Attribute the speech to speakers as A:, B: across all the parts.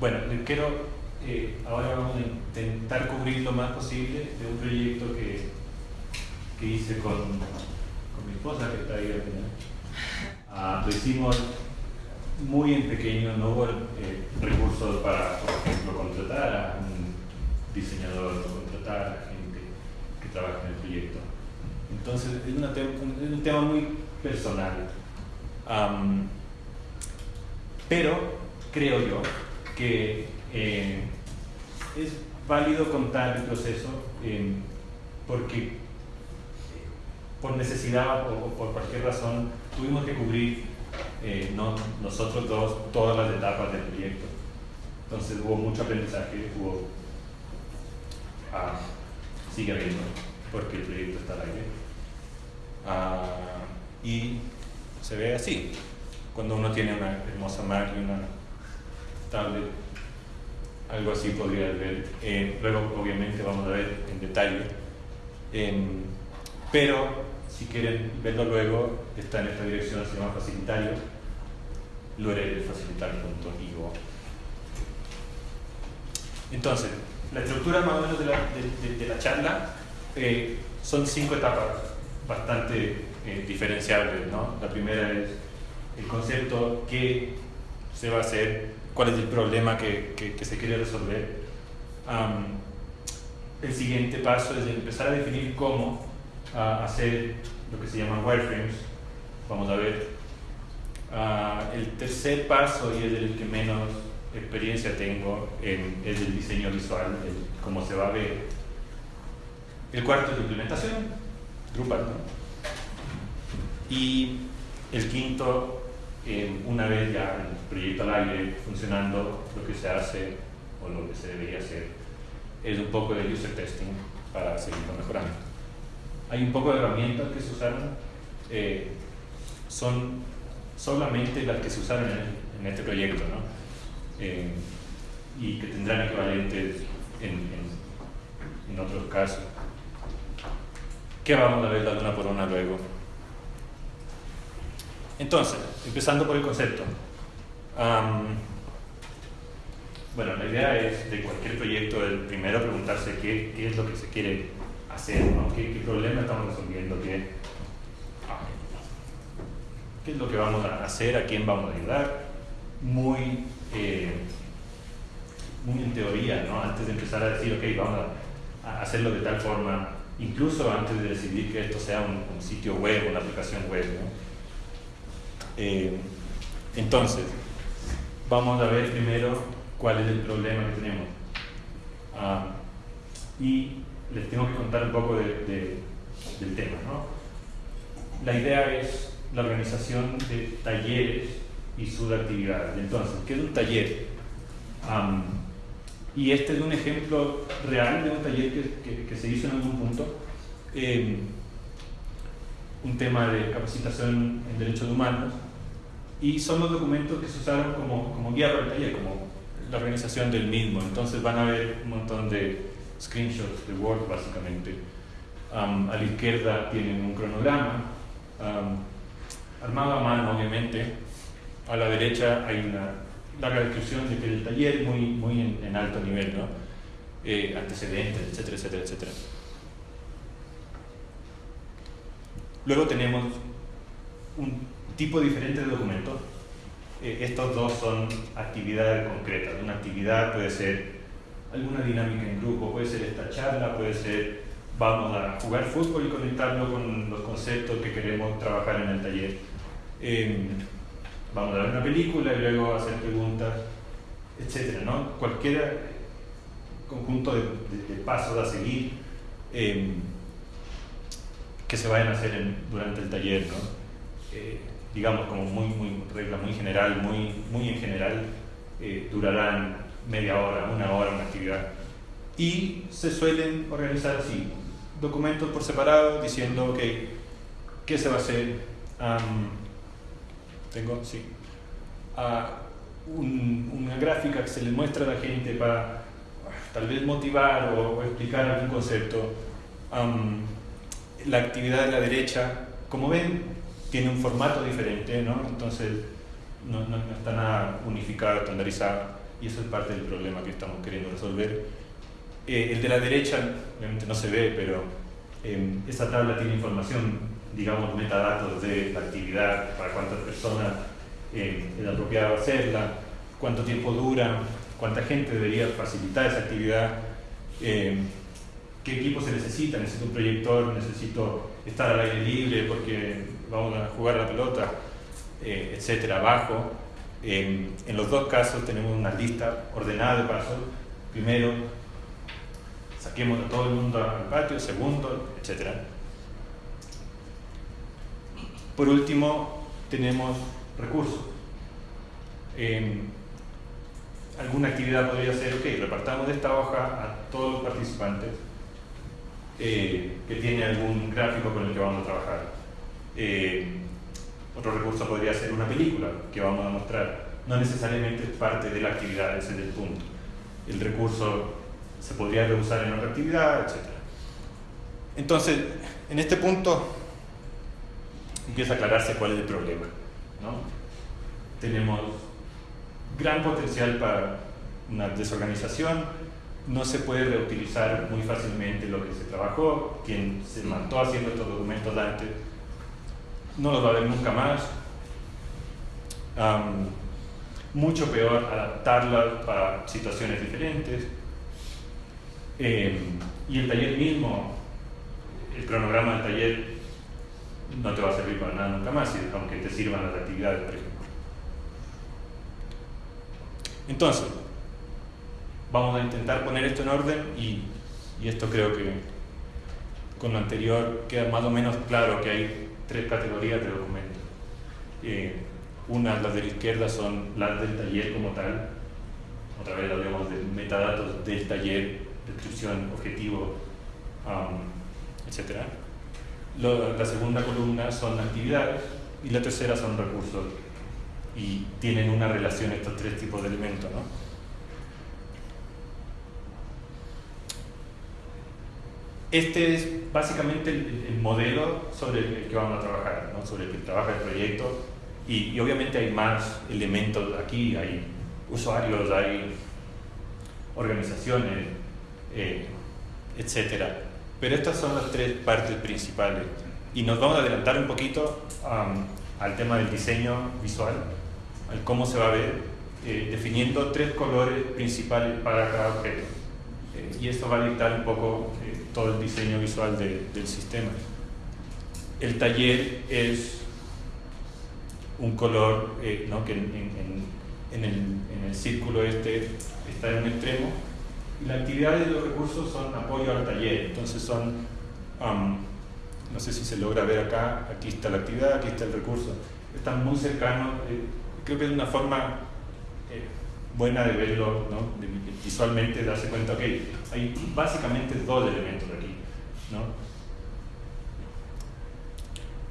A: bueno, quiero, eh, ahora vamos a intentar cubrir lo más posible de un proyecto que, que hice con, con mi esposa, que está ahí al final. Ah, lo hicimos muy en pequeño, no hubo eh, recursos para, por ejemplo, contratar a un diseñador o contratar a gente que trabaja en el proyecto. Entonces, es, una es un tema muy personal. Pero creo yo que eh, es válido contar el proceso eh, porque eh, por necesidad o, por cualquier razón tuvimos que cubrir no, nosotros dos todas las etapas del proyecto. Entonces hubo mucho aprendizaje, hubo... Ah, sigue habiendo, porque el proyecto está al aire. Ah, y se ve así, cuando uno tiene una hermosa Mac y una algo así podría ver. Eh, luego, obviamente, vamos a ver en detalle. Em, pero, si quieren verlo luego, está en esta dirección, se llama facilitario, facilitar.io. Entonces, la estructura más o menos de la, de, la charla eh, son cinco etapas bastante eh, diferenciables. ¿no? La primera es el concepto, qué se va a hacer, cuál es el problema que, que, se quiere resolver. el siguiente paso es empezar a definir cómo hacer lo que se llama wireframes. Vamos a ver. Ah, el tercer paso, y es el que menos experiencia tengo, en, es el diseño visual, cómo se va a ver. El cuarto es la implementación, Drupal. Y el quinto una vez ya el proyecto al aire funcionando, lo que se hace o lo que se debería hacer es un poco de user testing para seguirlo mejorando. Hay un poco de herramientas que se usaron, eh, son solamente las que se usaron en, este proyecto, ¿no? Eh, y que tendrán equivalentes en, en, en otros casos. ¿Qué vamos a ver la una por una luego? Entonces, empezando por el concepto. bueno, la idea es de cualquier proyecto, el primero preguntarse qué, es lo que se quiere hacer, ¿no? ¿Qué, ¿Qué, problema estamos resolviendo, qué, qué es lo que vamos a hacer, a quién vamos a ayudar. Muy, eh, muy en teoría, ¿no? antes de empezar a decir, ok, vamos a, hacerlo de tal forma, incluso antes de decidir que esto sea un, un sitio web, una aplicación web. ¿no? Eh, entonces, vamos a ver primero cuál es el problema que tenemos. Ah, y les tengo que contar un poco de, del tema. ¿no? La idea es la organización de talleres y sus actividades. Entonces, ¿qué es un taller? y este es un ejemplo real de un taller que, que, se hizo en algún punto. Eh, un tema de capacitación en derechos humanos y son los documentos que se usaron como, como guía para el taller, como la organización del mismo. Entonces van a ver un montón de screenshots de Word básicamente. a la izquierda tienen un cronograma, armado a mano obviamente. A la derecha hay una larga descripción de que el taller muy, muy en, alto nivel, ¿no? Eh, antecedentes, etcétera, etcétera, etcétera. Luego tenemos un tipo diferente de documento. Eh, estos dos son actividades concretas. Una actividad puede ser alguna dinámica en grupo, puede ser esta charla, puede ser vamos a jugar fútbol y conectarlo con los conceptos que queremos trabajar en el taller. Em, vamos a ver una película y luego hacer preguntas, etcétera, ¿no? Cualquier conjunto de, pasos a seguir em, que se vayan a hacer durante el taller, ¿no? Eh, digamos como muy, muy regla muy general, muy, muy en general, eh, durarán media hora, una hora una actividad. Y se suelen organizar así, documentos por separado diciendo, ok, ¿qué se va a hacer? tengo, sí. una gráfica que se le muestra a la gente para tal vez motivar o, explicar algún concepto. la actividad de la derecha, como ven, tiene un formato diferente, ¿no? entonces no, no, está nada unificado, estandarizado. y eso es parte del problema que estamos queriendo resolver. Eh, el de la derecha, obviamente no se ve, pero eh, esa tabla tiene información, digamos, metadatos de la actividad, para cuántas personas eh, es apropiado hacerla, cuánto tiempo dura, cuánta gente debería facilitar esa actividad, eh, qué equipo se necesita, necesito un proyector, necesito estar al aire libre porque vamos a jugar la pelota, eh, etcétera, abajo. en los dos casos tenemos una lista ordenada de pasos. Primero, saquemos a todo el mundo al patio, segundo, etcétera. Por último, tenemos recursos. alguna actividad podría ser, ok, repartamos esta hoja a todos los participantes eh, que tiene algún gráfico con el que vamos a trabajar. Eh, otro recurso podría ser una película que vamos a mostrar. No necesariamente es parte de la actividad, ese es el punto. El recurso se podría reusar en otra actividad, etc. Entonces, en este punto empieza a aclararse cuál es el problema. Tenemos gran potencial para una desorganización, no se puede reutilizar muy fácilmente lo que se trabajó, quien se mató haciendo estos documentos antes no los va a ver nunca más. mucho peor adaptarlas para situaciones diferentes. Em, y el taller mismo, el cronograma del taller no te va a servir para nada nunca más, aunque te sirvan las actividades, por ejemplo. Entonces, vamos a intentar poner esto en orden y, esto creo que con lo anterior queda más o menos claro que hay tres categorías de documentos. Eh, una, las de la izquierda, son las del taller como tal. Otra vez hablamos de metadatos del taller, descripción, objetivo, etc. la segunda columna son actividades y la tercera son recursos. Y tienen una relación estos tres tipos de elementos. ¿no? Este es básicamente el, modelo sobre el que vamos a trabajar, ¿no? sobre el que trabaja el proyecto y, obviamente hay más elementos aquí, hay usuarios, hay organizaciones, eh, etc. Pero estas son las tres partes principales y nos vamos a adelantar un poquito al tema del diseño visual, al cómo se va a ver, eh, definiendo tres colores principales para cada objeto. Eh, y esto va a dictar un poco todo el diseño visual del sistema. El taller es un color eh, ¿no? que en, el, círculo este está en un extremo y la actividad de los recursos son apoyo al taller, entonces son, no sé si se logra ver acá, aquí está la actividad, aquí está el recurso, están muy cercanos, eh, creo que es una forma buena de verlo, ¿no? visualmente darse cuenta, ok, hay básicamente dos elementos aquí, ¿no?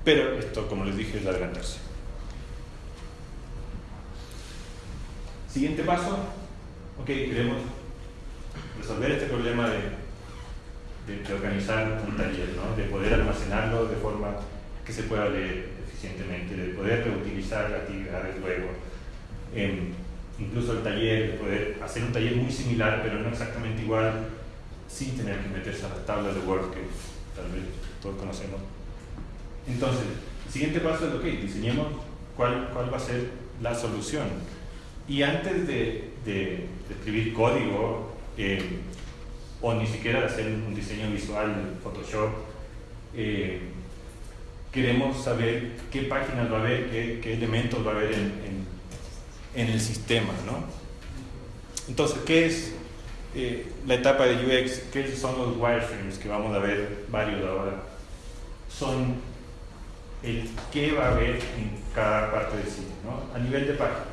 A: Pero esto, como les dije, es adelantarse. Siguiente paso, ok, queremos resolver este problema de, de, organizar un taller, ¿no? de poder almacenarlo de forma que se pueda leer eficientemente, de poder reutilizar actividades luego. Em, incluso el taller, poder hacer un taller muy similar, pero no exactamente igual, sin tener que meterse a las tablas de Word que tal vez todos conocemos. Entonces, el siguiente paso es, ok, diseñemos cuál, cuál va a ser la solución. Y antes de, de, escribir código, eh, o ni siquiera de hacer un diseño visual en Photoshop, eh, queremos saber qué páginas va a haber, qué, qué elementos va a haber en en el sistema. ¿no? Entonces, ¿qué es eh, la etapa de UX? ¿Qué son los wireframes que vamos a ver varios ahora? Son el qué va a haber en cada parte del sitio, ¿no? a nivel de página.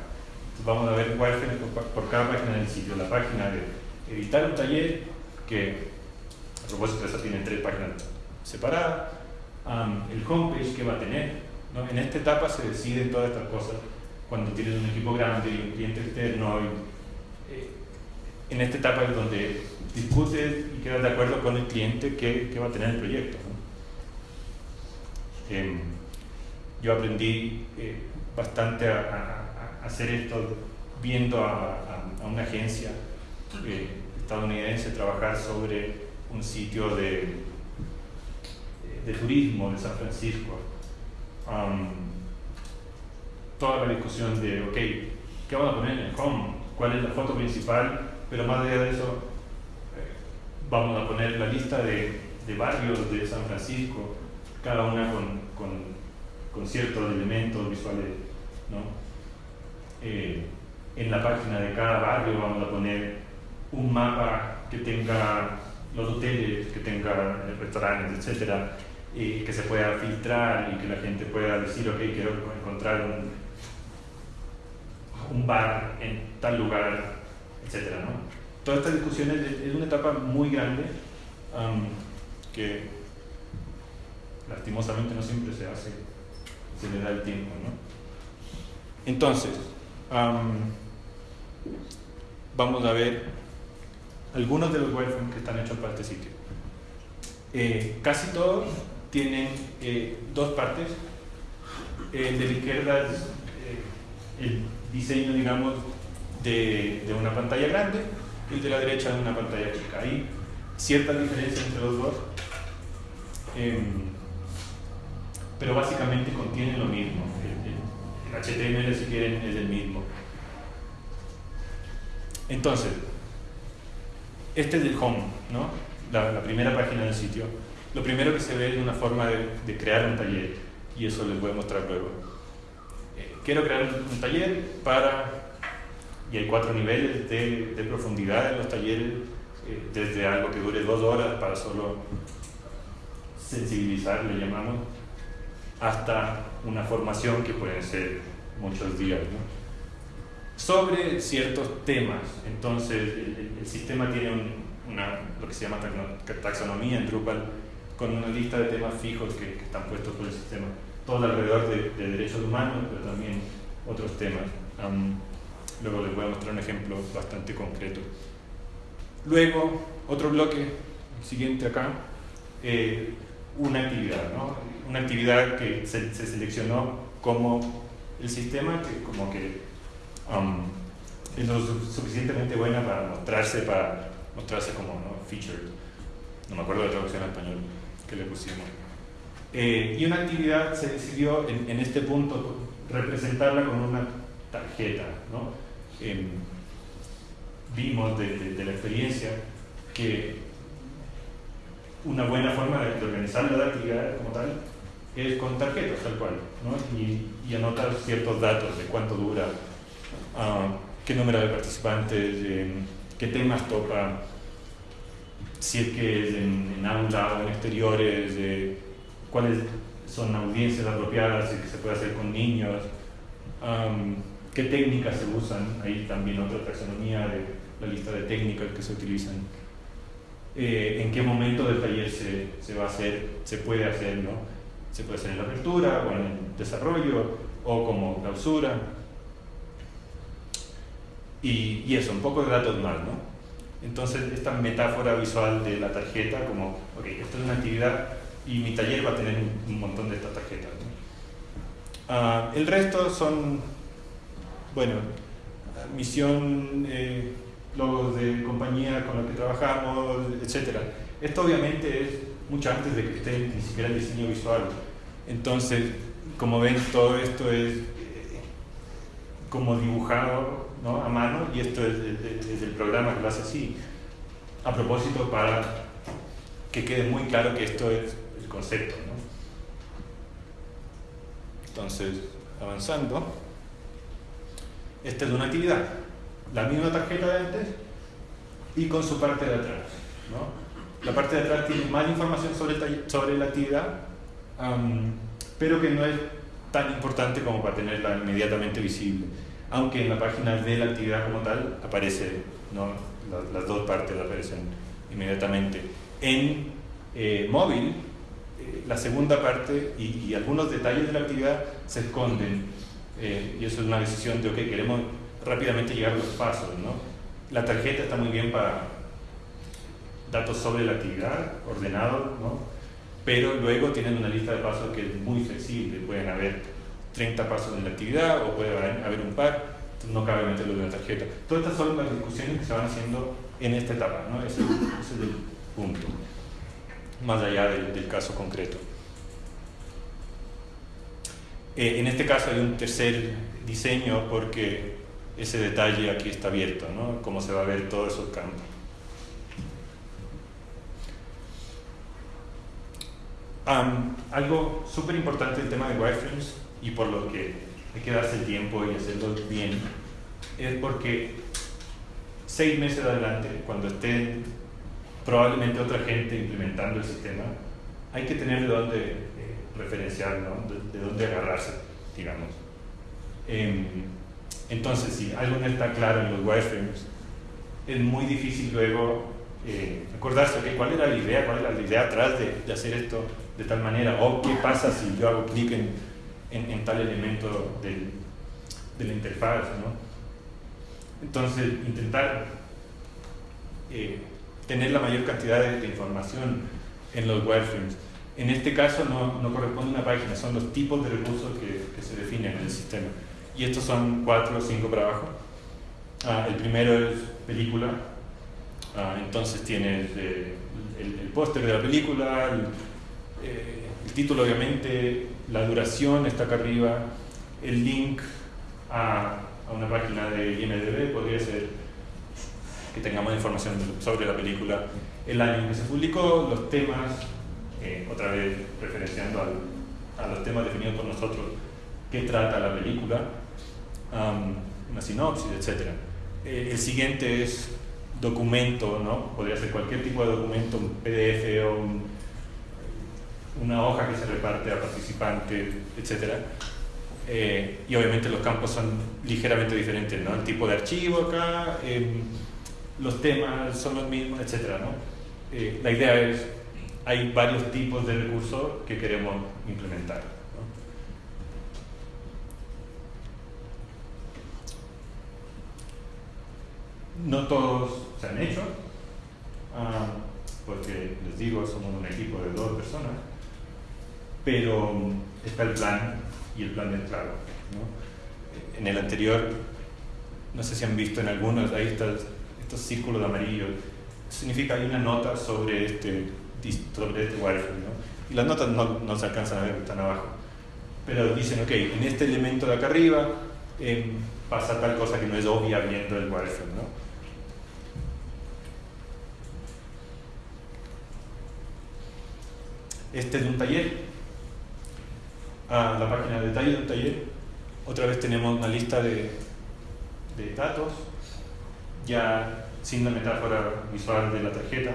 A: vamos a ver wireframes por, cada página del sitio. La página de editar un taller, que a propósito de eso tiene tres páginas separadas. el homepage que va a tener. ¿no? En esta etapa se deciden todas estas cosas cuando tienes un equipo grande y un cliente externo. Eh, en esta etapa es donde discutes y quedas de acuerdo con el cliente que, va a tener el proyecto. Em, yo aprendí eh, bastante a, hacer esto viendo a, a una agencia eh, estadounidense trabajar sobre un sitio de, de turismo de San Francisco. Toda la discusión de, ok, ¿qué vamos a poner en el home? ¿Cuál es la foto principal? Pero más allá de eso, eh, vamos a poner la lista de, de, barrios de San Francisco, cada una con, con, con ciertos elementos visuales. ¿no? Eh, en la página de cada barrio vamos a poner un mapa que tenga los hoteles, que tenga restaurantes, etcétera, y que se pueda filtrar y que la gente pueda decir, ok, quiero encontrar un, un bar en tal lugar, etcétera, ¿no? Toda esta discusión es, una etapa muy grande que lastimosamente no siempre se hace, se le da el tiempo, ¿no? Entonces, vamos a ver algunos de los wireframes que están hechos para este sitio. Eh, casi todos tienen eh, dos partes. El de la izquierda es eh, el diseño, digamos, de, de, una pantalla grande y de la derecha de una pantalla chica. Hay ciertas diferencias entre los dos, em, pero básicamente contienen lo mismo. El, HTML, si quieren, es el mismo. Entonces, este es el home, ¿no? la, primera página del sitio. Lo primero que se ve es una forma de, crear un taller y eso les voy a mostrar luego. Quiero crear un, taller para, y hay cuatro niveles de, profundidad en los talleres, eh, desde algo que dure dos horas para solo sensibilizar, le llamamos, hasta una formación que pueden ser muchos días. ¿no? sobre ciertos temas. Entonces, el, sistema tiene una, lo que se llama taxonomía en Drupal, con una lista de temas fijos que, están puestos por el sistema, todo alrededor de, derechos humanos, pero también otros temas. luego les voy a mostrar un ejemplo bastante concreto. Luego, otro bloque, el siguiente acá, eh, una actividad, ¿no? una actividad que se, se seleccionó como el sistema, que como que es lo suficientemente buena para mostrarse, para mostrarse como ¿no? featured. No me acuerdo de la traducción en español que le pusimos. Eh, y una actividad se decidió en, en, este punto representarla con una tarjeta. ¿no? Eh, vimos de, la experiencia que una buena forma de organizar la actividad como tal es con tarjetas tal cual ¿no? y, anotar ciertos datos de cuánto dura qué número de participantes, qué temas toca, si es que es en, aula o en exteriores, cuáles son audiencias apropiadas, y que se puede hacer con niños, qué técnicas se usan, ahí también otra taxonomía de la lista de técnicas que se utilizan, eh, en qué momento del taller se, se, va a hacer, se puede hacer, ¿no? Se puede hacer en la apertura o en el desarrollo o como clausura. Y, eso, un poco de datos más, ¿no? Entonces, esta metáfora visual de la tarjeta, como, ok, esto es una actividad y mi taller va a tener un, montón de estas tarjetas. Ah, el resto son, bueno, misión, eh, logos de compañía con los que trabajamos, etc. Esto obviamente es mucho antes de que esté ni siquiera el diseño visual. Entonces, como ven, todo esto es eh, como dibujado a mano y esto es, el programa que lo hace así. A propósito, para que quede muy claro que esto es el concepto. Entonces, avanzando, esta es una actividad, la misma tarjeta de antes y con su parte de atrás. La parte de atrás tiene más información sobre, sobre la actividad, pero que no es tan importante como para tenerla inmediatamente visible aunque en la página de la actividad como tal aparece, ¿no? las, dos partes aparecen inmediatamente. En eh, móvil, la segunda parte y, algunos detalles de la actividad se esconden eh, y eso es una decisión de, ok, queremos rápidamente llegar a los pasos. ¿no? La tarjeta está muy bien para datos sobre la actividad, ordenados, ¿no? pero luego tienen una lista de pasos que es muy flexible, pueden haber 30 pasos en la actividad o puede haber un par no cabe meterlo de una tarjeta. Todas estas son las discusiones que se van haciendo en esta etapa, ¿no? ese, ese es el punto, más allá del, caso concreto. Eh, en este caso hay un tercer diseño porque ese detalle aquí está abierto, ¿no? cómo se va a ver todos esos campos. algo súper importante del tema de wireframes y por lo que hay que darse el tiempo y hacerlo bien es porque seis meses adelante, cuando esté probablemente otra gente implementando el sistema, hay que tener de dónde eh, referenciar, de, dónde agarrarse, digamos. Em, entonces, si algo no está claro en los wireframes, es muy difícil luego eh, acordarse, okay, ¿cuál era la idea? ¿Cuál era la idea atrás de, de hacer esto? de tal manera, o qué pasa si yo hago clic en, en, tal elemento del, de la interfaz. ¿no? Entonces, intentar eh, tener la mayor cantidad de, información en los wireframes. En este caso no, no, corresponde una página, son los tipos de recursos que, que se definen en el sistema. Y estos son cuatro o cinco para abajo. Ah, el primero es película, ah, entonces tienes eh, el, el póster de la película, el, eh, el título obviamente, la duración está acá arriba, el link a, a, una página de IMDB podría ser que tengamos información sobre la película, el año en que se publicó, los temas, eh, otra vez referenciando al, a los temas definidos por nosotros, qué trata la película, una sinopsis, etc. Eh, el siguiente es documento, ¿no? podría ser cualquier tipo de documento, un PDF o un una hoja que se reparte a participantes, etc. Eh, y obviamente los campos son ligeramente diferentes, ¿no? El tipo de archivo acá, em, los temas son los mismos, etc. ¿no? Eh, la idea es, hay varios tipos de recursos que queremos implementar. ¿no? no todos se han hecho, ah, porque les digo, somos un equipo de dos personas, pero está el plan y el plan es claro. ¿no? En el anterior, no sé si han visto en algunos, ahí estos, estos círculos de amarillo, significa hay una nota sobre este, sobre este wireframe, ¿no? y las notas no, no, se alcanzan a ver, están abajo, pero dicen, ok, en este elemento de acá arriba eh, pasa tal cosa que no es obvia viendo el wireframe. ¿no? Este es un taller a la página de detalle del taller. Otra vez tenemos una lista de, de datos, ya sin la metáfora visual de la tarjeta.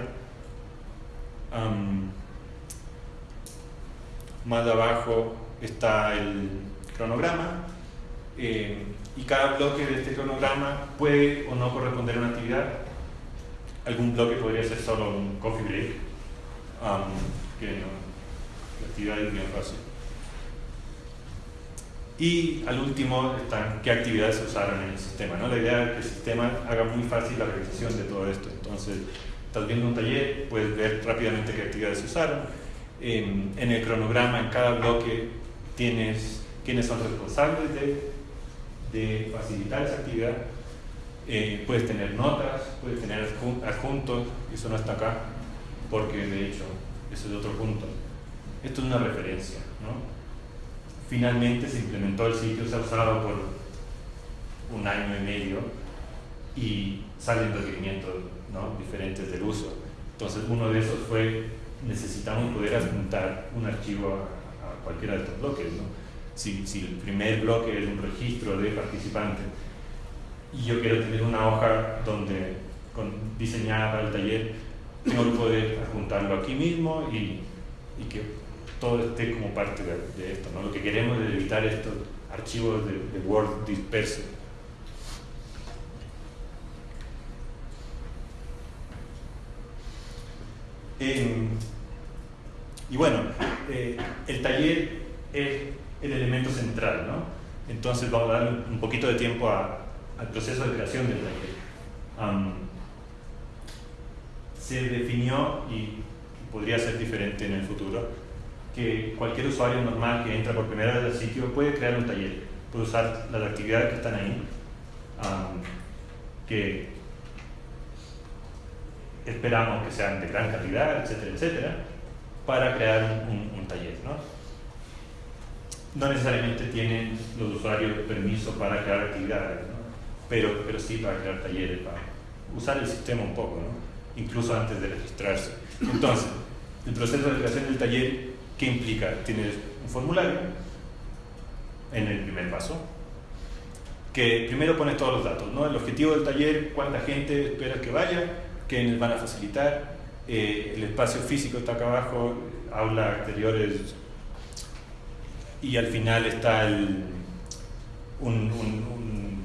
A: más abajo está el cronograma eh, y cada bloque de este cronograma puede o no corresponder a una actividad. Algún bloque podría ser solo un coffee break, que la actividad es bien fácil. Y al último están qué actividades se usaron en el sistema. ¿no? La idea es que el sistema haga muy fácil la realización de todo esto. Entonces, estás viendo un taller, puedes ver rápidamente qué actividades se usaron. En, el cronograma, en cada bloque, tienes quiénes son responsables de, de facilitar esa actividad. Eh, puedes tener notas, puedes tener adjuntos, eso no está acá, porque de hecho, ese es otro punto. Esto es una referencia, ¿no? Finalmente se implementó el sitio, se ha usado por un año y medio y salen requerimientos ¿no? diferentes del uso. Entonces uno de esos fue, necesitamos poder adjuntar un archivo a, cualquiera de estos bloques. Si, el primer bloque es un registro de participantes y yo quiero tener una hoja donde, diseñada para el taller, tengo que poder adjuntarlo aquí mismo y, y que todo esté como parte de, esto. Lo que queremos es evitar estos archivos de, Word dispersos. y bueno, eh, el taller es el elemento central, ¿no? Entonces vamos a dar un poquito de tiempo al proceso de creación del taller. se definió, y podría ser diferente en el futuro, que cualquier usuario normal que entra por primera vez al sitio puede crear un taller, puede usar las actividades que están ahí que esperamos que sean de gran calidad, etcétera, etcétera, para crear un, taller. ¿no? no necesariamente tienen los usuarios permiso para crear actividades, pero, pero sí para crear talleres, para usar el sistema un poco, ¿no? incluso antes de registrarse. Entonces, el proceso de creación del taller, ¿qué implica? Tienes un formulario en el primer paso, que primero pones todos los datos, ¿no? el objetivo del taller, cuánta gente esperas que vaya, quiénes van a facilitar, eh, el espacio físico está acá abajo, aula exteriores, y al final está el, un,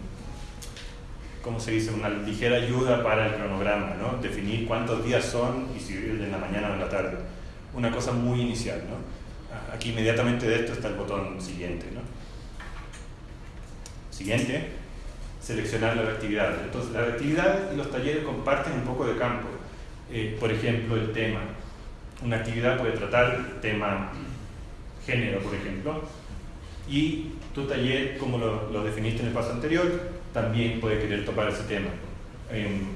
A: ¿cómo se dice? Una ligera ayuda para el cronograma, ¿no? Definir cuántos días son y si es en la mañana o en la tarde. Una cosa muy inicial, ¿no? Aquí inmediatamente de esto está el botón siguiente, ¿no? Siguiente, seleccionar las actividades. Entonces, las actividades y los talleres comparten un poco de campo. Eh, por ejemplo, el tema. Una actividad puede tratar el tema género, por ejemplo, y tu taller, como lo, definiste en el paso anterior, también puede querer tocar ese tema. Em,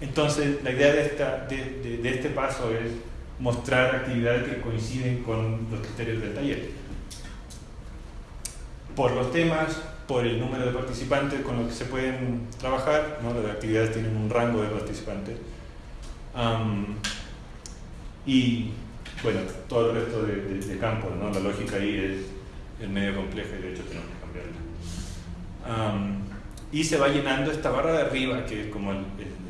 A: entonces, la idea de, esta, de, de, este paso es mostrar actividades que coinciden con los criterios del taller. Por los temas, por el número de participantes con los que se pueden trabajar, ¿no? las actividades tienen un rango de participantes. y bueno, todo el resto de, de, campo, ¿no? la lógica ahí es, el medio complejo y de hecho tenemos que cambiarla y se va llenando esta barra de arriba, que es como el,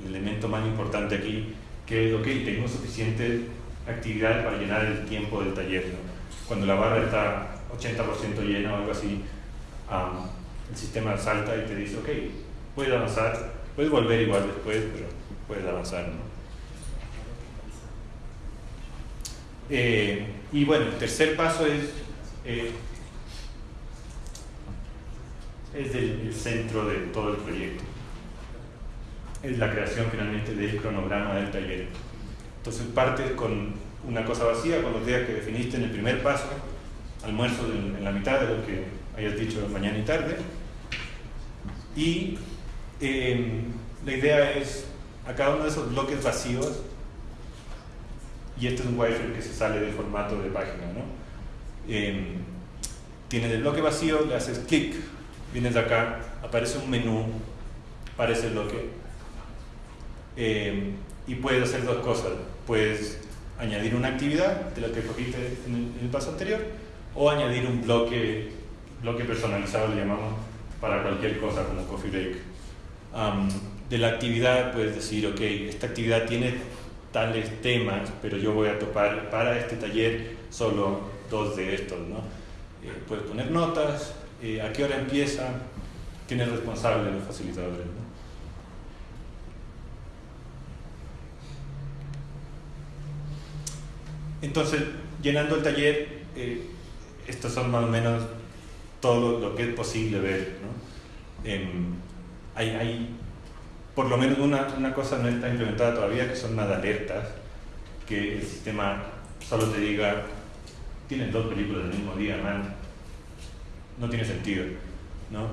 A: elemento más importante aquí, que es, ok, tengo suficiente actividad para llenar el tiempo del taller. Cuando la barra está 80% llena o algo así, el sistema salta y te dice, ok, puedes avanzar, puedes volver igual después, pero puedes avanzar. Eh, y bueno, el tercer paso es eh, es el, centro de todo el proyecto. Es la creación finalmente del cronograma del taller. Entonces partes con una cosa vacía, con los días que definiste en el primer paso, almuerzo en, la mitad de lo que hayas dicho mañana y tarde, y em, la idea es a cada uno de esos bloques vacíos, y este es un wireframe que se sale del formato de página, ¿no? Eh, tienes el bloque vacío, le haces clic vienes de acá, aparece un menú, aparece el bloque, eh, y puedes hacer dos cosas. Puedes añadir una actividad de la que cogiste en el, paso anterior, o añadir un bloque, bloque personalizado, le llamamos, para cualquier cosa como Coffee Break. de la actividad puedes decir, ok, esta actividad tiene tales temas, pero yo voy a topar para este taller solo dos de estos, ¿no? Eh, puedes poner notas, eh, a qué hora empieza, quién es responsable de los facilitadores. Entonces, llenando el taller, eh, estos son más o menos todo lo, que es posible ver. Em, hay, hay, por lo menos una, una, cosa no está implementada todavía, que son nada alertas, que el sistema solo te diga, tienen dos películas del mismo día, man, no tiene sentido, ¿no?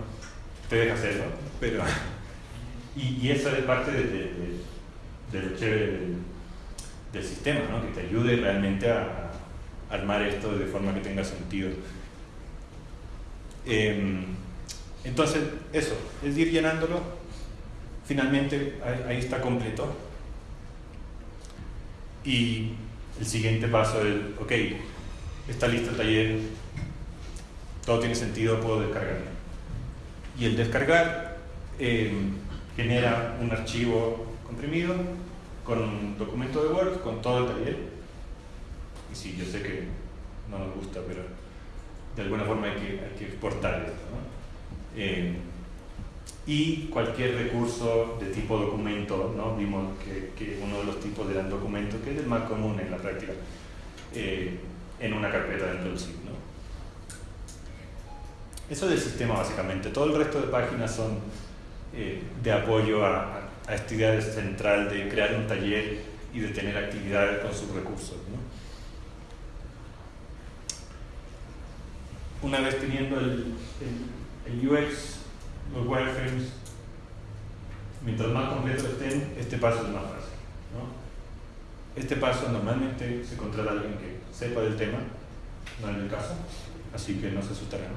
A: Te deja hacerlo, pero... Y, y eso es parte de, de, lo chévere del, sistema, ¿no? Que te ayude realmente a, armar esto de forma que tenga sentido. Em, entonces, eso, es ir llenándolo. Finalmente, ahí, está completo. Y el siguiente paso es, ok, está listo el taller, todo tiene sentido, puedo descargarlo. Y el descargar eh, genera un archivo comprimido con un documento de Word, con todo el taller. Y sí, yo sé que no nos gusta, pero de alguna forma hay que, exportar esto. Eh, y cualquier recurso de tipo documento, ¿no? vimos que, uno de los tipos eran documentos, que es el más común en la práctica, eh, en una carpeta dentro del sitio. Eso es el sistema básicamente. Todo el resto de páginas son eh, de apoyo a, esta idea central de crear un taller y de tener actividades con sus recursos. Una vez teniendo el, UX, los wireframes mientras más completos estén, este paso es más fácil. Este paso normalmente se contrata a alguien que sepa del tema, no es el caso, así que no se asustarán.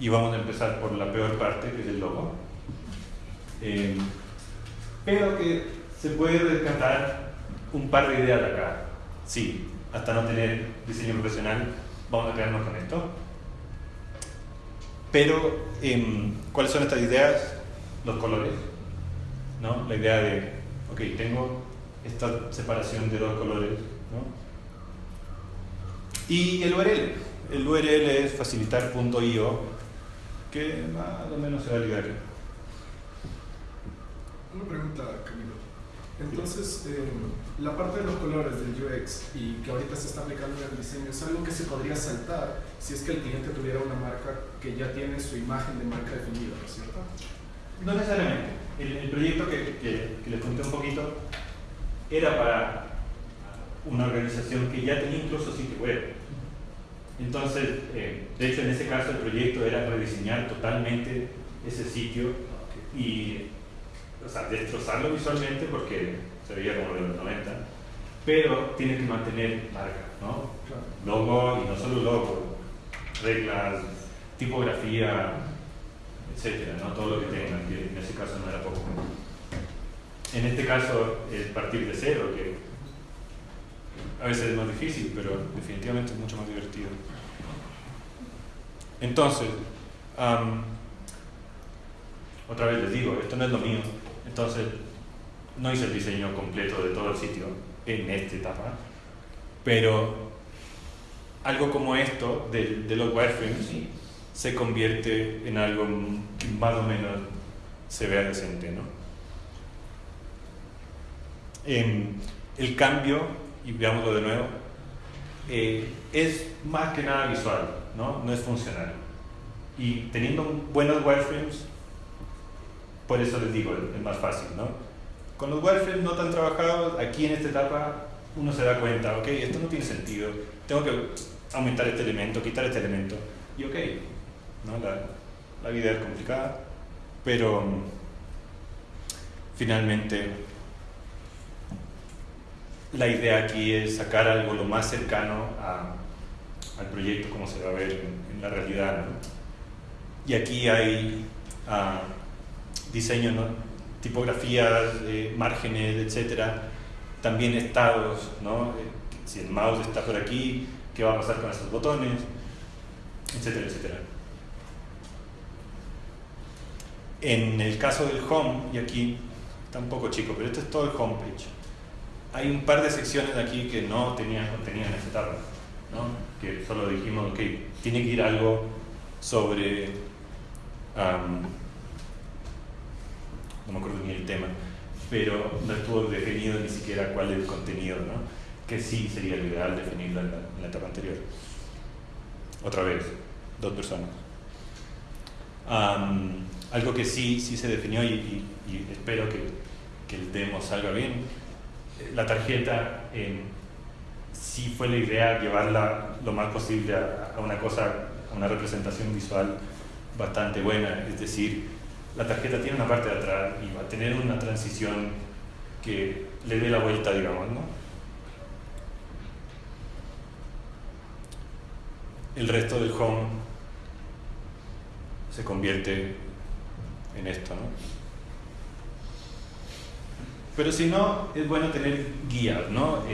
A: Y vamos a empezar por la peor parte, que es el logo. Eh, pero que se puede rescatar un par de ideas de acá. Sí, hasta no tener diseño profesional, vamos a quedarnos con esto. Pero, em, ¿cuáles son estas ideas? Los colores. ¿no? La idea de, ok, tengo esta separación de dos colores. ¿no? Y el URL. El URL es facilitar.io, que más o menos se va a ligar.
B: Una pregunta, Camilo. Entonces, eh, la parte de los colores del UX y que ahorita se está aplicando en el diseño es algo que se podría saltar si es que el cliente tuviera una marca que ya tiene su imagen de marca definida, ¿no es cierto?
A: No necesariamente. El, proyecto que, que, les conté un poquito era para una organización que ya tenía incluso sitio web. Entonces, eh, de hecho en ese caso el proyecto era rediseñar totalmente ese sitio y o sea, destrozarlo visualmente porque se veía como de los 90, pero tiene que mantener marca, ¿no? Logo y no solo logo, reglas, tipografía, etcétera, ¿no? Todo lo que tengan, que en ese caso no era poco. En este caso es partir de cero, que a veces es más difícil, pero definitivamente es mucho más divertido. Entonces, otra vez les digo, esto no es lo mío, entonces, no hice el diseño completo de todo el sitio en esta etapa, pero algo como esto de, de los wireframes se convierte en algo que más o menos se vea decente. ¿no? el cambio, y veámoslo de nuevo, eh, es más que nada visual, ¿no? no es funcional. Y teniendo buenos wireframes, por eso les digo, es más fácil, ¿no? Con los wireframes no tan trabajados, aquí en esta etapa uno se da cuenta, ok, esto no tiene sentido, tengo que aumentar este elemento, quitar este elemento, y ok, ¿no? la, la vida es complicada, pero mm, finalmente la idea aquí es sacar algo lo más cercano a, al proyecto como se va a ver en, la realidad. ¿no? Y aquí hay... Uh, diseño, ¿no? tipografías, eh, márgenes, etcétera, también estados, ¿no? Eh, si el mouse está por aquí, qué va a pasar con estos botones, etcétera, etcétera. En el caso del home, y aquí está un poco chico, pero esto es todo el homepage. Hay un par de secciones aquí que no tenían contenido en esta etapa, ¿no? que solo dijimos, que tiene que ir algo sobre no me acuerdo ni el tema, pero no estuvo definido ni siquiera cuál es el contenido, ¿no? que sí sería lo ideal definirlo en la, etapa anterior. Otra vez, dos personas. algo que sí, sí se definió y, espero que, que, el demo salga bien, la tarjeta sí fue la idea llevarla lo más posible a, a una cosa, a una representación visual bastante buena, es decir, la tarjeta tiene una parte de atrás y va a tener una transición que le dé la vuelta, digamos, ¿no? El resto del home se convierte en esto, ¿no? Pero si no, es bueno tener guías, ¿no?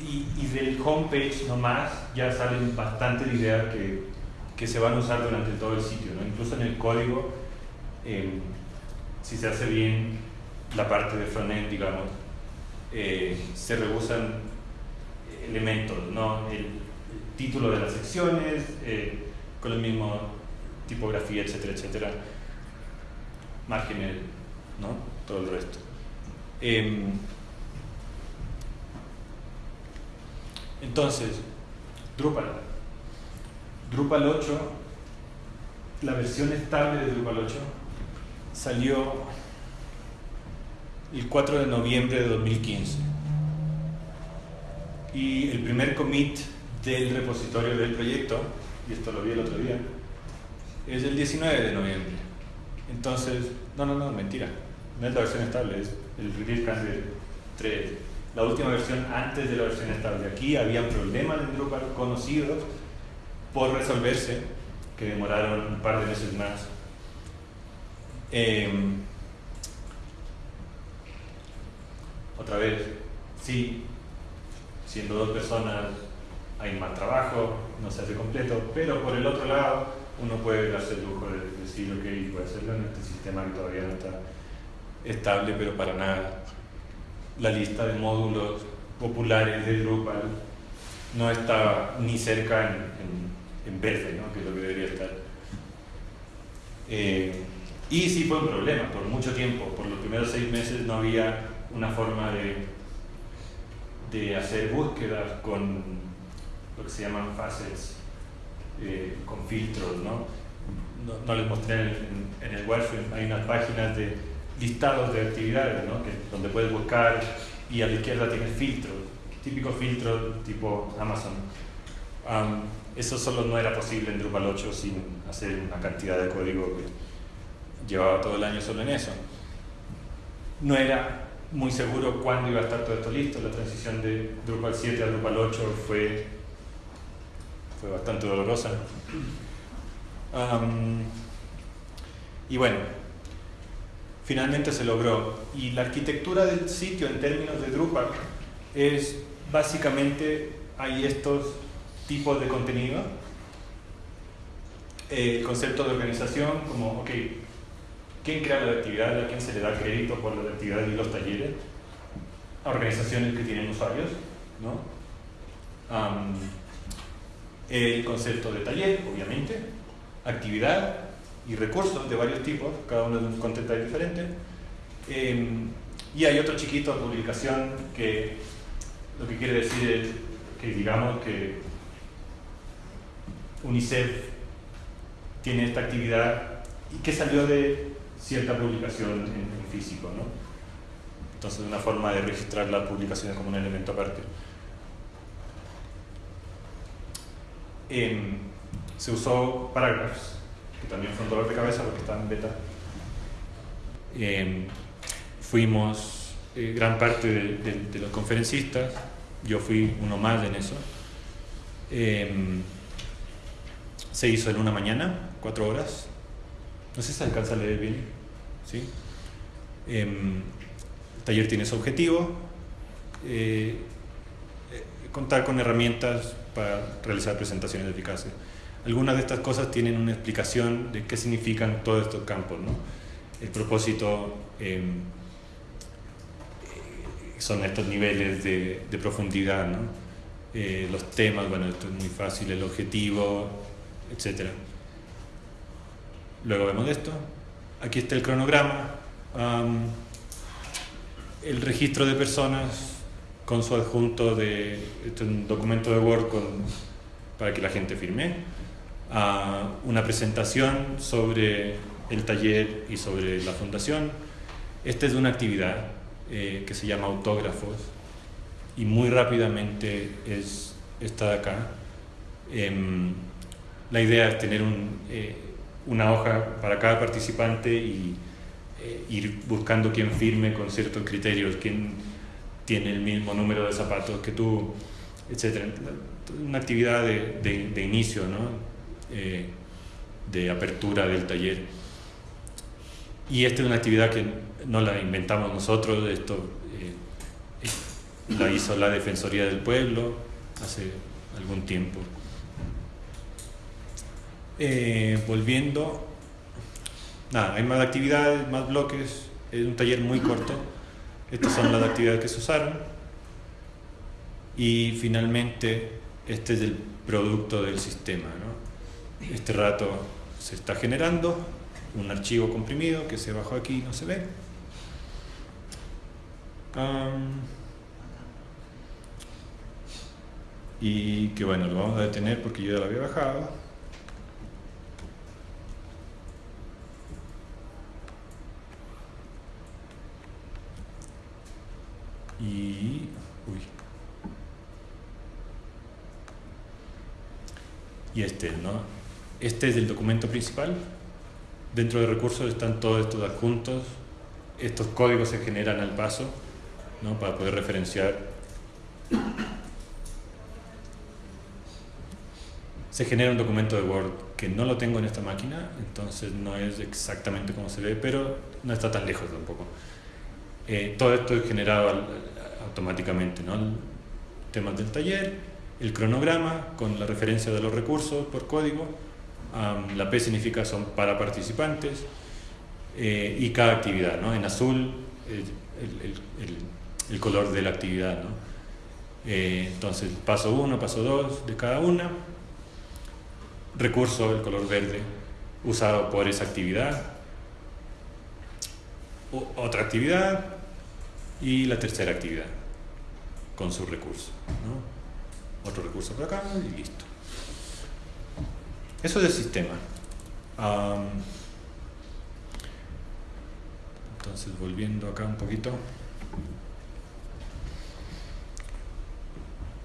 A: y, y, del homepage nomás ya salen bastantes ideas que que se van a usar durante todo el sitio. ¿no? Incluso en el código, em, si se hace bien la parte de frontend, digamos, eh, se reusan elementos, ¿no? el, título de las secciones, eh, con el mismo tipografía, etcétera, etcétera, márgenes, ¿no? todo el resto. Em, entonces, Drupal Drupal 8, la versión estable de Drupal 8, salió el 4 de noviembre de 2015. Y el primer commit del repositorio del proyecto, y esto lo vi el otro día, es el 19 de noviembre. Entonces, No, no, no, mentira. No es la versión estable, es el Release Candidate 3. La última versión antes de la versión estable. Aquí había problemas en Drupal conocidos por resolverse, que demoraron un par de meses más. Em, otra vez, sí, siendo dos personas hay más trabajo, no se hace completo, pero por el otro lado uno puede darse el lujo de decir, ok, puede hacerlo en este sistema que todavía no está estable, pero para nada. La lista de módulos populares de Drupal no está ni cerca en, en, verde, ¿no? que es lo que debería estar. Eh, y sí fue un problema, por mucho tiempo, por los primeros seis meses no había una forma de, de hacer búsquedas con lo que se llaman facets, eh, con filtros, ¿no? ¿no? les mostré en, en, el Wireframe, hay unas páginas de listados de actividades, ¿no? que, donde puedes buscar y a la izquierda tienes filtros, típicos filtros tipo Amazon. Eso solo no era posible en Drupal 8 sin hacer una cantidad de código que llevaba todo el año solo en eso. No era muy seguro cuándo iba a estar todo esto listo. La transición de Drupal 7 a Drupal 8 fue, fue bastante dolorosa. y bueno, finalmente se logró. Y la arquitectura del sitio en términos de Drupal es básicamente hay estos tipos de contenido. El concepto de organización como, ok, ¿Quién crea la actividad? ¿A quién se le da crédito por la actividad y los talleres? A organizaciones que tienen usuarios, ¿no? el concepto de taller, obviamente, actividad y recursos de varios tipos, cada uno de un contexto diferente. Em, y hay otro chiquito, publicación, que lo que quiere decir es que digamos que UNICEF tiene esta actividad y que salió de cierta publicación en, físico. ¿no? Entonces, una forma de registrar las publicaciones como un elemento aparte. Em, se usó Paragraphs, que también fue un dolor de cabeza porque estaba en beta. Em, fuimos eh, gran parte de, los conferencistas, yo fui uno más en eso. Se hizo en una mañana, cuatro horas, no sé si se alcanza a leer bien. ¿sí? Em, el taller tiene su objetivo, eh, eh, contar con herramientas para realizar presentaciones eficaces. Algunas de estas cosas tienen una explicación de qué significan todos estos campos. ¿no? El propósito em, eh, son estos niveles de, de profundidad, ¿no? los temas, bueno, esto es muy fácil, el objetivo, etcétera. Luego vemos esto. Aquí está el cronograma. el registro de personas con su adjunto de este un documento de Word con, para que la gente firme. Ah, una presentación sobre el taller y sobre la fundación. Esta es una actividad eh, que se llama autógrafos y muy rápidamente es esta de acá. Em, la idea es tener eh, una hoja para cada participante y eh, ir buscando quién firme con ciertos criterios, quién tiene el mismo número de zapatos que tú, etc. Una actividad de, inicio. Eh, de apertura del taller. Y esta es una actividad que no la inventamos nosotros, esto la hizo la Defensoría del Pueblo hace algún tiempo. Eh, volviendo, nada, hay más actividades, más bloques, es un taller muy corto. Estas son las actividades que se usaron. Y finalmente, este es el producto del sistema. Este rato se está generando un archivo comprimido que se bajó aquí y no se ve. y que bueno, lo vamos a detener porque yo ya lo había bajado. Y uy, y este, ¿no? Este es el documento principal Dentro de recursos están todos estos adjuntos. Estos códigos se generan al paso ¿no? para poder referenciar. Se genera un documento de Word que no lo tengo en esta máquina, entonces no es exactamente como se ve, pero no está tan lejos tampoco. Eh, todo esto es generado automáticamente, ¿no? temas del taller, el cronograma con la referencia de los recursos por código, la P significa son para participantes eh, y cada actividad, ¿no? en azul el, color de la actividad. ¿no? Eh, entonces paso 1, paso 2 de cada una, recurso, el color verde, usado por esa actividad, otra actividad y la tercera actividad con su recurso. Otro recurso por acá y listo. Eso es el sistema. entonces, volviendo acá un poquito.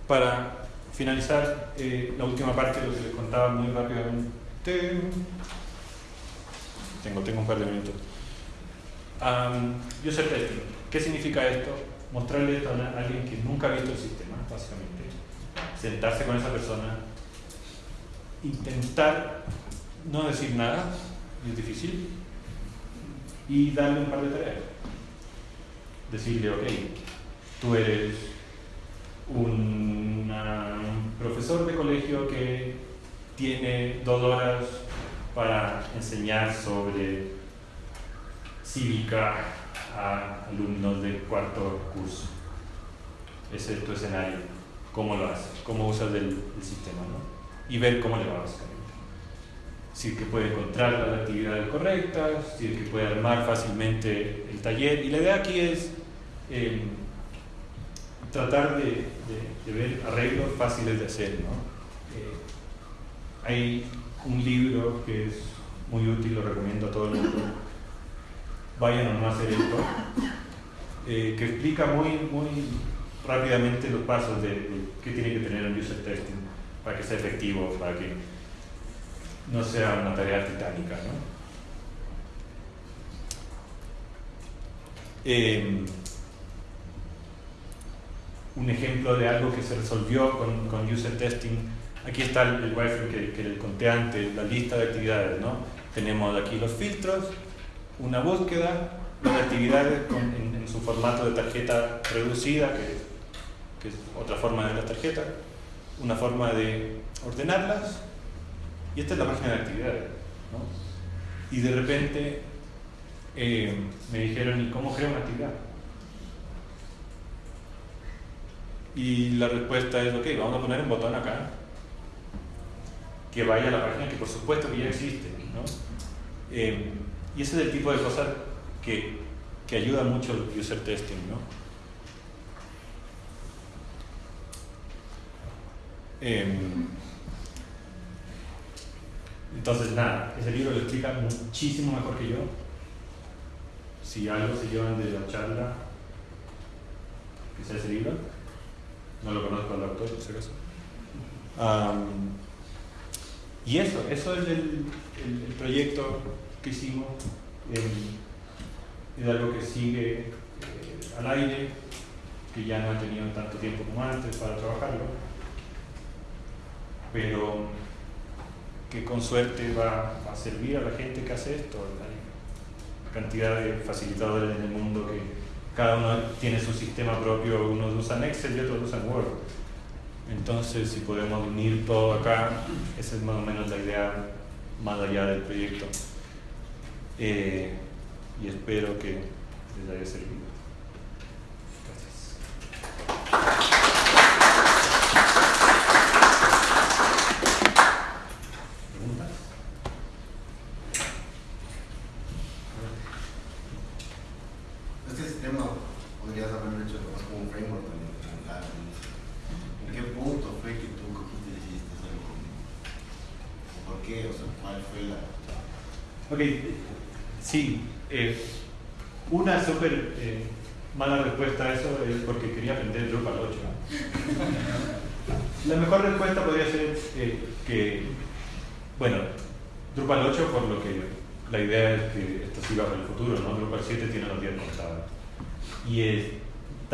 A: Para finalizar eh, la última parte, lo que les contaba muy rápidamente. Tengo, tengo un par de minutos. user testing. ¿Qué significa esto? Mostrarle esto a alguien que nunca ha visto el sistema, básicamente. Sentarse con esa persona, intentar no decir nada, es difícil, y darle un par de tareas. Decirle, ok, tú eres un profesor de colegio que tiene dos horas para enseñar sobre cívica a alumnos de cuarto curso. Ese es tu escenario. ¿Cómo lo haces? ¿Cómo usas el, el sistema? ¿no? y ver cómo le va básicamente. Si es que puede encontrar las actividades correctas, si es que puede armar fácilmente el taller. Y la idea aquí es em, tratar de, ver arreglos fáciles de hacer. ¿no? Eh, hay un libro que es muy útil, lo recomiendo a todo el mundo. Vayan a hacer esto, eh, que explica muy, muy rápidamente los pasos de, de qué tiene que tener un user testing para que sea efectivo, para que no sea una tarea titánica. ¿no? Em, un ejemplo de algo que se resolvió con, con user testing, aquí está el, el wireframe que, que conté antes, la lista de actividades. ¿no? Tenemos aquí los filtros, una búsqueda, las actividades en, su formato de tarjeta reducida, que, es otra forma de la tarjeta una forma de ordenarlas y esta es la página de actividades. ¿no? Y de repente eh, me dijeron, ¿y cómo creo una actividad? Y la respuesta es, ok, vamos a poner un botón acá que vaya a la página que por supuesto que ya existe. ¿no? Eh, y ese es el tipo de cosas que, que ayuda mucho el user testing. ¿no? Em, entonces, nada, ese libro lo explica muchísimo mejor que yo. Si algo se llevan de la charla, sea ese libro. No lo conozco al autor, por si acaso. y eso, eso es el, el, proyecto que hicimos. es algo que sigue eh, al aire, que ya no ha tenido tanto tiempo como antes para trabajarlo pero que con suerte va, a servir a la gente que hace esto. Hay cantidad de facilitadores en el mundo que cada uno tiene su sistema propio, unos usan Excel y otros usan Word. Entonces, si podemos unir todo acá, esa es más o menos la idea más allá del proyecto. Eh, y espero que les haya servido.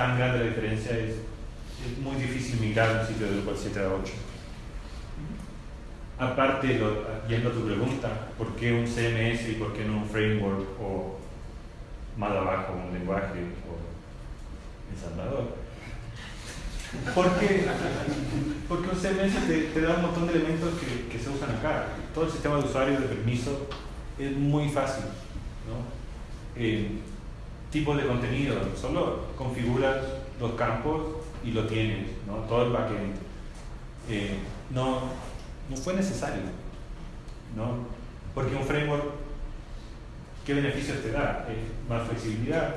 A: Tan grande la diferencia, es, es muy difícil migrar un sitio de Drupal 7 a 8. Aparte, lo, yendo a tu pregunta, ¿por qué un CMS y por qué no un framework o más abajo un lenguaje o ensamblador? Porque, porque un CMS te, te, da un montón de elementos que, que, se usan acá. Todo el sistema de usuario de permiso es muy fácil. ¿no? Eh, tipo de contenido, solo configuras los campos y lo tienes, ¿no? todo el backend. Eh, no, no fue necesario, ¿no? porque un framework, ¿qué beneficios te da? Eh, más flexibilidad,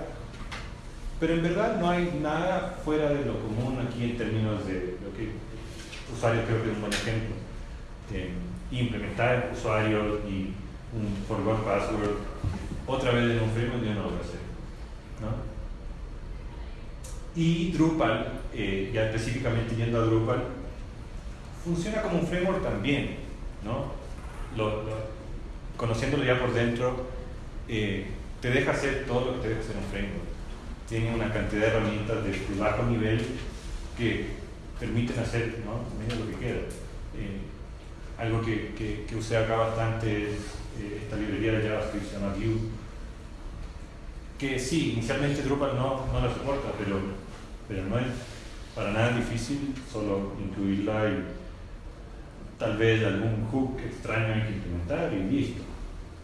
A: pero en verdad no hay nada fuera de lo común aquí en términos de lo que usuarios creo que es un buen ejemplo. Eh, implementar usuarios y un forgot password otra vez en un framework yo no lo voy a hacer. Y Drupal, eh, ya específicamente yendo a Drupal, funciona como un framework también. ¿no? Lo, lo, conociéndolo ya por dentro, eh, te deja hacer todo lo que te deja hacer un framework tiene una cantidad de herramientas de, bajo nivel que permiten hacer ¿no? lo que queda. Eh, algo que, que, que, usé acá bastante es esta librería de JavaScript se llama Vue, que sí, inicialmente Drupal no, no la soporta, pero, pero no es para nada difícil solo incluirla y tal vez algún hook extraño hay que implementar y listo.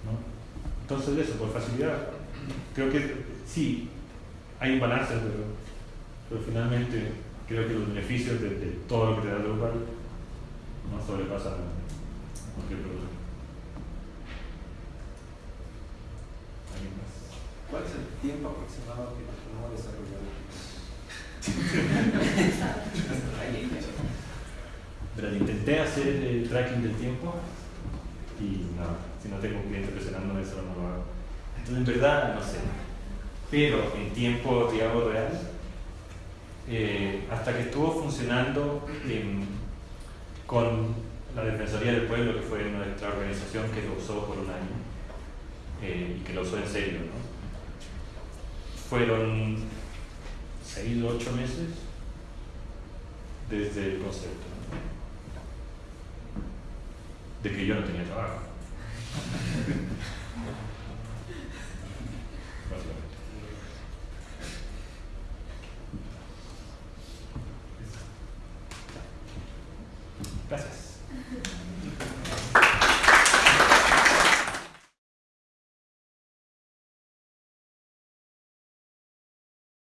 A: ¿no? Entonces eso, por facilidad, creo que sí, hay un balance, pero, pero, finalmente creo que los beneficios de, todo lo que te da Drupal no sobrepasan cualquier problema.
C: ¿Alguien más? ¿Cuál es el tiempo aproximado que tomó desarrollar
A: Pero intenté hacer el tracking del tiempo y no, si no tengo un cliente presionando eso no lo hago. Entonces en verdad no sé pero en tiempo, digamos, real, eh, hasta que estuvo funcionando eh, con la Defensoría del Pueblo, que fue nuestra organización que lo usó por un año eh, y que lo usó en serio. ¿no? fueron seis o ocho meses desde el concepto de que yo no tenía trabajo.